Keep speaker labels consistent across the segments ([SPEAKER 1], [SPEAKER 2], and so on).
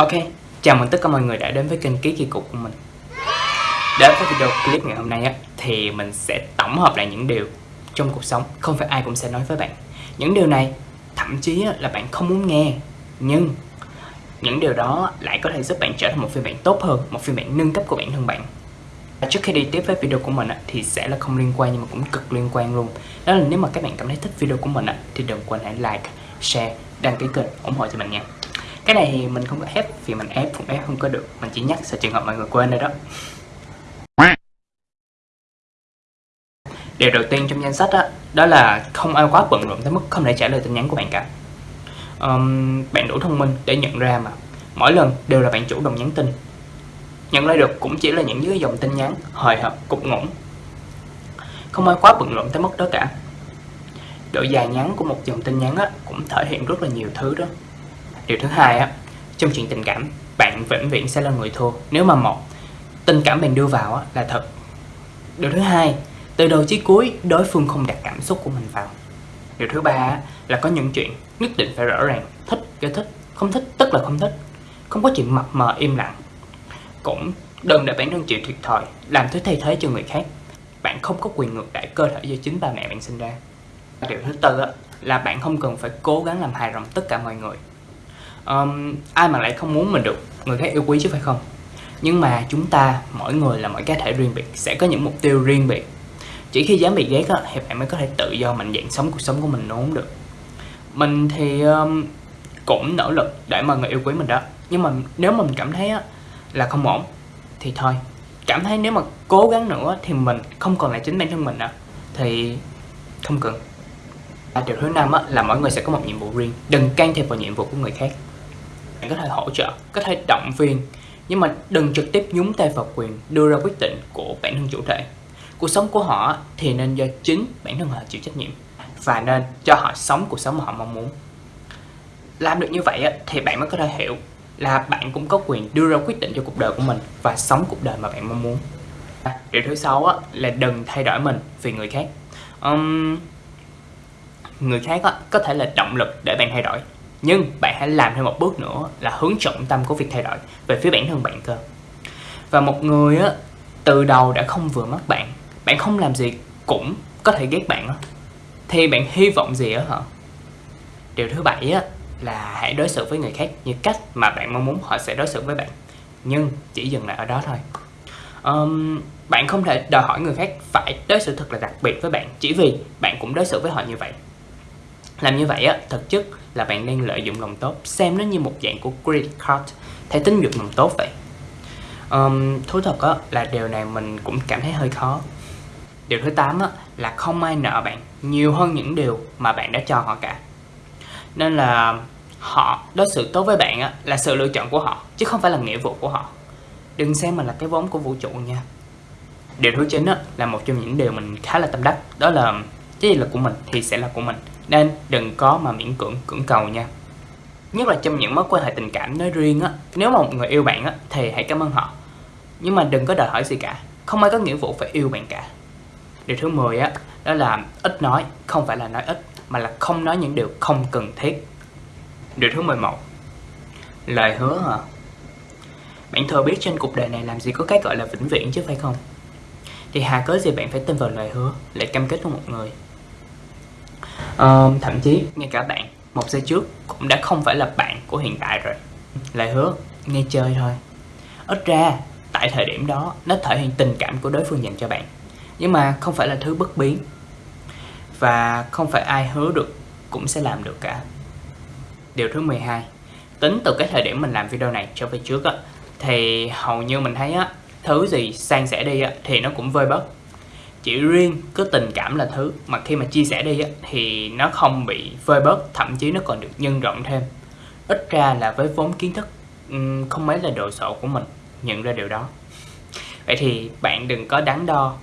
[SPEAKER 1] Ok, chào mừng tất cả mọi người đã đến với kênh Ký Kỳ Cục của mình. Đến với video clip ngày hôm nay á, thì mình sẽ tổng hợp lại những điều trong cuộc sống. Không phải ai cũng sẽ nói với bạn. Những điều này thậm chí là bạn không muốn nghe. Nhưng những điều đó lại có thể giúp bạn trở thành một phiên bản tốt hơn, một phiên bản nâng cấp của bản thân bạn. Trước khi đi tiếp với video của mình thì sẽ là không liên quan nhưng mà cũng cực liên quan luôn. Đó là nếu mà các bạn cảm thấy thích video của mình thì đừng quên hãy like, share, đăng ký kênh ủng hộ cho mình nha cái này thì mình không có ép vì mình ép cũng ép không có được. Mình chỉ nhắc sợ trường hợp mọi người quên đây đó. Điều đầu tiên trong danh sách đó, đó là không ai quá bận rộn tới mức không thể trả lời tin nhắn của bạn cả. Um, bạn đủ thông minh để nhận ra mà. Mỗi lần đều là bạn chủ động nhắn tin. Nhận lại được cũng chỉ là những dưới dòng tin nhắn hời hợt cục ngủng không ai quá bận rộn tới mức đó cả. Độ dài ngắn của một dòng tin nhắn á, cũng thể hiện rất là nhiều thứ đó điều thứ hai á trong chuyện tình cảm bạn vĩnh viễn sẽ là người thua. Nếu mà một tình cảm bạn đưa vào á, là thật. Điều thứ hai từ đầu chí cuối đối phương không đặt cảm xúc của mình vào. Điều thứ ba á, là có những chuyện nhất định phải rõ ràng thích cái thích không thích tức là không thích. Không có chuyện mập mờ im lặng. Cũng đừng để bản thân chịu thiệt thòi làm thứ thay thế cho người khác. Bạn không có quyền ngược đãi cơ thể do chính ba mẹ bạn sinh ra. Điều thứ tư á, là bạn không cần phải cố gắng làm hài lòng tất cả mọi người um, ai mà lại không muốn mình được người khác yêu quý chứ phải không? Nhưng mà chúng ta mỗi người là mỗi cá thể riêng biệt sẽ có những mục tiêu riêng biệt. Chỉ khi dám bị ghét á, thì bạn mới có thể tự do mạnh dạn sống cuộc sống của mình đúng được. Mình thì um, cũng nỗ lực để mà người yêu quý mình đó. Nhưng mà nếu mà mình cảm thấy á, là không ổn thì thôi. Cảm thấy nếu mà cố gắng nữa thì mình không còn là chính bản thân mình nữa thì không cần. Điều thứ năm á, là mỗi người sẽ có một nhiệm vụ riêng. Đừng can thiệp vào nhiệm vụ của người khác bạn có thể hỗ trợ có thể động viên nhưng mà đừng trực tiếp nhúng tay vào quyền đưa ra quyết định của bản thân chủ thể. Cuộc sống của họ thì nên do chính bản thân họ chịu trách nhiệm và nên cho họ sống cuộc sống mà họ mong muốn. Làm được như vậy thì bạn mới có thể hiểu là bạn cũng có quyền đưa ra quyết định cho cuộc đời của mình và sống cuộc đời mà bạn mong muốn. Điều thứ sáu là đừng thay đổi mình vì người khác. Um, người khác có thể là động lực để bạn thay đổi nhưng bạn hãy làm thêm một bước nữa là hướng trọng tâm của việc thay đổi về phía bản thân bạn cơ. Và một người á từ đầu đã không vừa mắt bạn bạn không làm gì cũng có thể ghét bạn á. Thì bạn hy vọng gì á hả? Điều thứ bảy á là hãy đối xử với người khác như cách mà bạn mong muốn họ sẽ đối xử với bạn. Nhưng chỉ dừng lại ở đó thôi. Um, bạn không thể đòi hỏi người khác phải đối xử thật là đặc biệt với bạn chỉ vì bạn cũng đối xử với họ như vậy làm như vậy á thực chất là bạn đang lợi dụng lòng tốt xem nó như một dạng của credit card thẻ tín dụng lòng tốt vậy. Um, thú thật á là điều này mình cũng cảm thấy hơi khó. Điều thứ 8 á là không ai nợ bạn nhiều hơn những điều mà bạn đã cho họ cả. Nên là họ đối xử tốt với bạn á là sự lựa chọn của họ chứ không phải là nghĩa vụ của họ. Đừng xem mình là cái vốn của vũ trụ nha. Điều thứ chín á là một trong những điều mình khá là tâm đắc đó là cái gì là của mình thì sẽ là của mình nên đừng có mà miễn cưỡng cưỡng cầu nha. Nhất là trong những mối quan hệ tình cảm nói riêng á, nếu mà một người yêu bạn á, thì hãy cảm ơn họ. Nhưng mà đừng có đòi hỏi gì cả, không ai có nghĩa vụ phải yêu bạn cả. Điều thứ 10 á, đó là ít nói, không phải là nói ít, mà là không nói những điều không cần thiết. Điều thứ 11 lời hứa hả? Bạn thừa biết trên cuộc đời này làm gì có cái gọi là vĩnh viễn chứ phải không? Thì hà cớ gì bạn phải tin vào lời hứa lại cam kết với một người? Uh, thậm chí ngay cả bạn một giây trước cũng đã không phải là bạn của hiện tại rồi. Lời hứa nghe chơi thôi. Ít ra tại thời điểm đó nó thể hiện tình cảm của đối phương dành cho bạn. Nhưng mà không phải là thứ bất biến. Và không phải ai hứa được cũng sẽ làm được cả. Điều thứ 12 tính từ cái thời điểm mình làm video này cho về trước á thì hầu như mình thấy á thứ gì sang sẻ đi á thì nó cũng vơi bớt chỉ riêng cứ tình cảm là thứ mà khi mà chia sẻ đi á, thì nó không bị vơi bớt thậm chí nó còn được nhân rộng thêm. Ít ra là với vốn kiến thức không mấy là đồ sộ của mình nhận ra điều đó. Vậy thì bạn đừng có đắn đo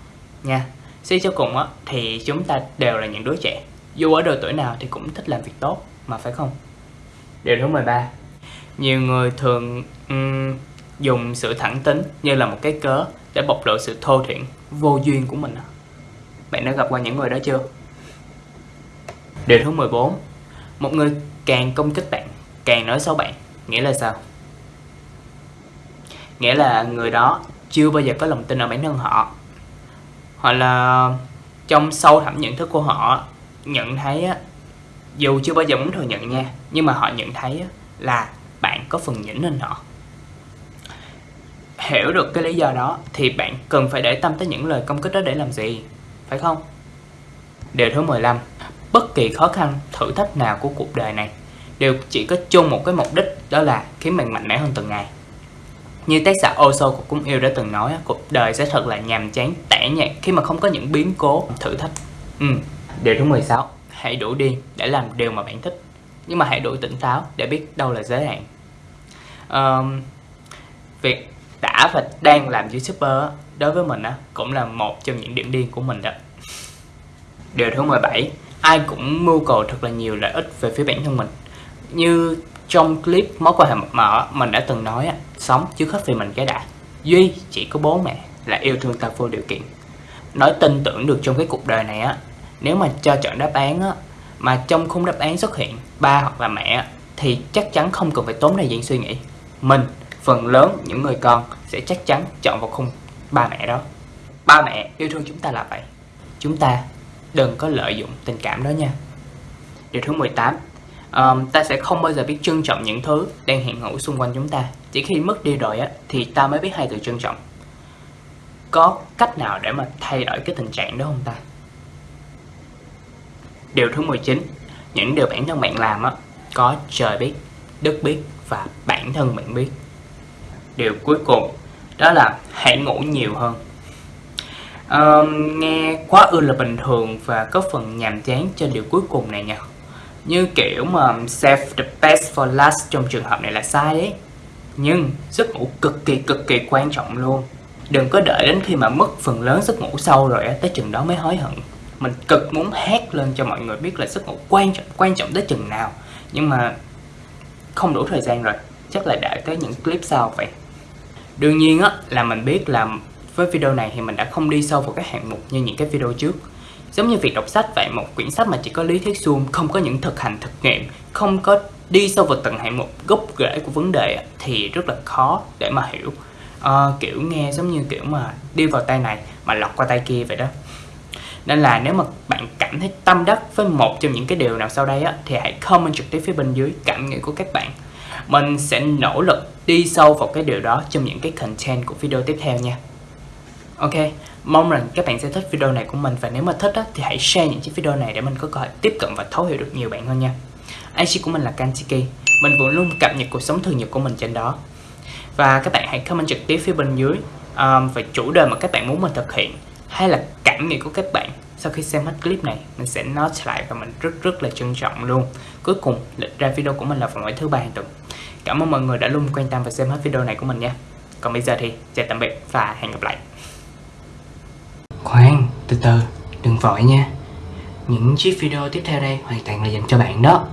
[SPEAKER 1] nha. Suy cho cùng á thì chúng ta đều là những đứa trẻ. Dù ở độ tuổi nào thì cũng thích làm việc tốt mà phải không? Điều thứ 13 nhiều người thường um, dùng sự thẳng tính như là một cái cớ để bộc lộ sự thô thiển vô duyên của mình. Bạn đã gặp qua những người đó chưa? Điều thứ 14 một người càng công kích bạn càng nói xấu bạn nghĩa là sao? Nghĩa là người đó chưa bao giờ có lòng tin ở bản thân họ. Hoặc là trong sâu thẳm nhận thức của họ nhận thấy á, dù chưa bao giờ muốn thừa nhận nha nhưng mà họ nhận thấy á, là bạn có phần nhỉnh hơn họ hiểu được cái lý do đó thì bạn cần phải để tâm tới những lời công kích đó để làm gì phải không? Điều thứ 15 bất kỳ khó khăn thử thách nào của cuộc đời này đều chỉ có chung một cái mục đích đó là khiến bạn mạnh mẽ hơn từng ngày. Như tác giả Oso của Cung Yêu đã từng nói cuộc đời sẽ thật là nhàm chán tẻ nhạt khi mà không có những biến cố thử thách. Ừ. điều thứ 16 hãy đủ điên để làm điều mà bạn thích nhưng mà hãy đủ tỉnh táo để biết đâu là giới hạn. Um, việc đã và đang làm youtuber đối với mình á, cũng là một trong những điểm điên của mình đó. Điều thứ 17 ai cũng mưu cầu thật là nhiều lợi ích về phía bản thân mình. Như trong clip mối quan hệ mập mờ mình đã từng nói sống chứ hết vì mình cái đã. Duy chỉ có bố mẹ là yêu thương ta vô điều kiện. Nói tin tưởng được trong cái cuộc đời này á, nếu mà cho chọn đáp án á, mà trong khung đáp án xuất hiện ba hoặc là mẹ thì chắc chắn không cần phải tốn thời gian suy nghĩ. Mình phần lớn những người con sẽ chắc chắn chọn vào khung ba mẹ đó. Ba mẹ yêu thương chúng ta là vậy. Chúng ta đừng có lợi dụng tình cảm đó nha. Điều thứ 18 um, ta sẽ không bao giờ biết trân trọng những thứ đang hiện hữu xung quanh chúng ta. Chỉ khi mất đi rồi á thì ta mới biết hai từ trân trọng. Có cách nào để mà thay đổi cái tình trạng đó không ta? Điều thứ 19 những điều bản thân bạn làm á có trời biết đất biết và bản thân bạn biết điều cuối cùng đó là hãy ngủ nhiều hơn. Um, nghe quá ư là bình thường và có phần nhàm chán cho điều cuối cùng này nha. Như kiểu mà save the best for last trong trường hợp này là sai đấy. Nhưng giấc ngủ cực kỳ cực kỳ quan trọng luôn. Đừng có đợi đến khi mà mất phần lớn giấc ngủ sâu rồi tới chừng đó mới hối hận. Mình cực muốn hét lên cho mọi người biết là giấc ngủ quan trọng quan trọng tới chừng nào. Nhưng mà không đủ thời gian rồi. Chắc là đợi tới những clip sau vậy đương nhiên á là mình biết là với video này thì mình đã không đi sâu vào các hạng mục như những cái video trước Giống như việc đọc sách vậy, một quyển sách mà chỉ có lý thuyết suông, không có những thực hành thực nghiệm, không có đi sâu vào từng hạng mục gốc rễ của vấn đề thì rất là khó để mà hiểu. À, kiểu nghe giống như kiểu mà đi vào tay này mà lọt qua tay kia vậy đó. Nên là nếu mà bạn cảm thấy tâm đắc với một trong những cái điều nào sau đây á, thì hãy comment trực tiếp phía bên dưới cảm nghĩ của các bạn. Mình sẽ nỗ lực đi sâu vào cái điều đó trong những cái content của video tiếp theo nha. Ok, Mong rằng các bạn sẽ thích video này của mình và nếu mà thích á, thì hãy share những chiếc video này để mình có cơ hội tiếp cận và thấu hiểu được nhiều bạn hơn nha. IG của mình là Kantiki, mình vẫn luôn cập nhật cuộc sống thường nhật của mình trên đó. Và các bạn hãy comment trực tiếp phía bên dưới um, về chủ đề mà các bạn muốn mình thực hiện hay là cảm nghĩ của các bạn sau khi xem hết clip này mình sẽ note lại và mình rất rất là trân trọng luôn. Cuối cùng lịch ra video của mình là vào mỗi thứ ba hàng tuần. Cảm ơn mọi người đã luôn quan tâm và xem hết video này của mình nha. Còn bây giờ thì chào tạm biệt và hẹn gặp lại. Khoan, từ từ, đừng vội nha. Những chiếc video tiếp theo đây hoàn toàn là dành cho bạn đó.